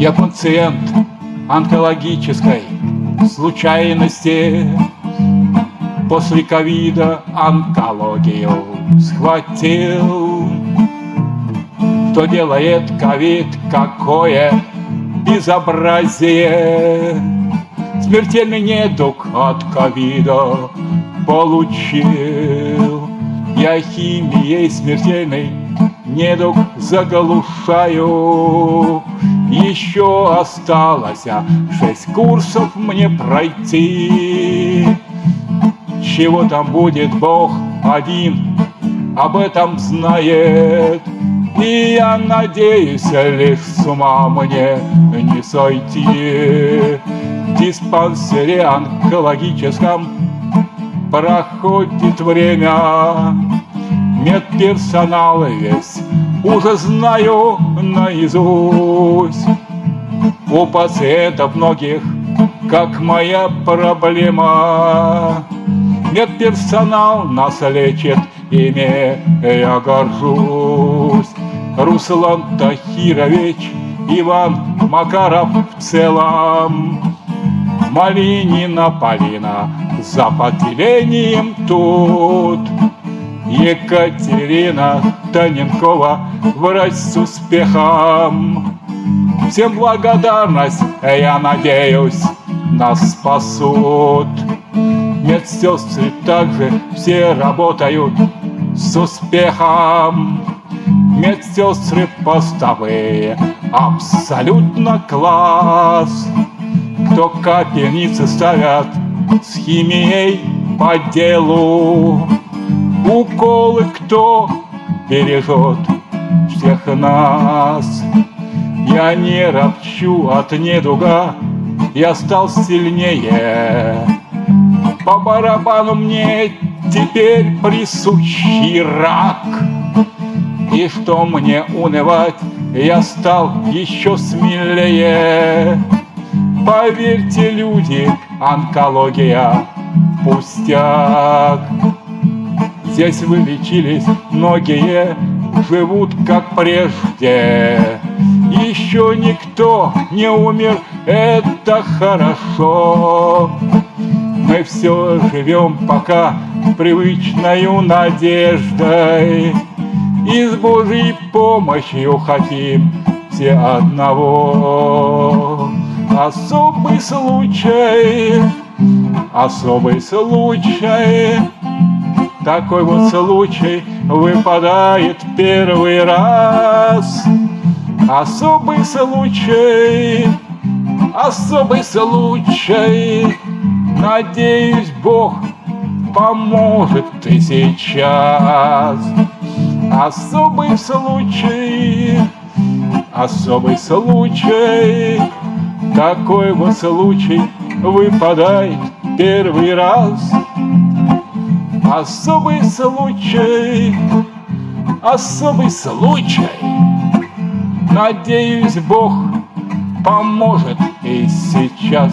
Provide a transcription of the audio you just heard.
Я пациент онкологической случайности. После ковида онкологию схватил. Что делает ковид, какое безобразие? Смертельный недуг от ковида получил Я химией смертельной недуг заглушаю. Еще осталось шесть курсов мне пройти. Чего там будет Бог один, об этом знает. И я надеюсь, лишь с ума мне не сойти. В диспансере онкологическом проходит время. Медперсонал весь уже знаю наизусть. У пациентов многих, как моя проблема. Медперсонал нас лечит, ими я горжусь. Руслан Тахирович, Иван Макаров в целом Малинина Полина за поделением тут Екатерина Таненкова, врач с успехом. Всем благодарность, я надеюсь, нас спасут. Медсестры также все работают с успехом. Медсестры постовые, абсолютно класс. Кто капельницы ставят с химией по делу. Уколы кто бережет всех нас? Я не ропчу от недуга, я стал сильнее. По барабану мне теперь присущий рак. И что мне унывать, я стал еще смелее. Поверьте, люди, онкология пустяк. Здесь вылечились многие, живут как прежде. Еще никто не умер, это хорошо. Мы все живем пока привычною надеждой. И с Божьей помощью хотим все одного. Особый случай, особый случай, такой вот случай выпадает первый раз. Особый случай, особый случай, Надеюсь, Бог поможет и сейчас. Особый случай, особый случай, Такой вот случай выпадает первый раз. Особый случай, особый случай. Надеюсь, Бог поможет и сейчас.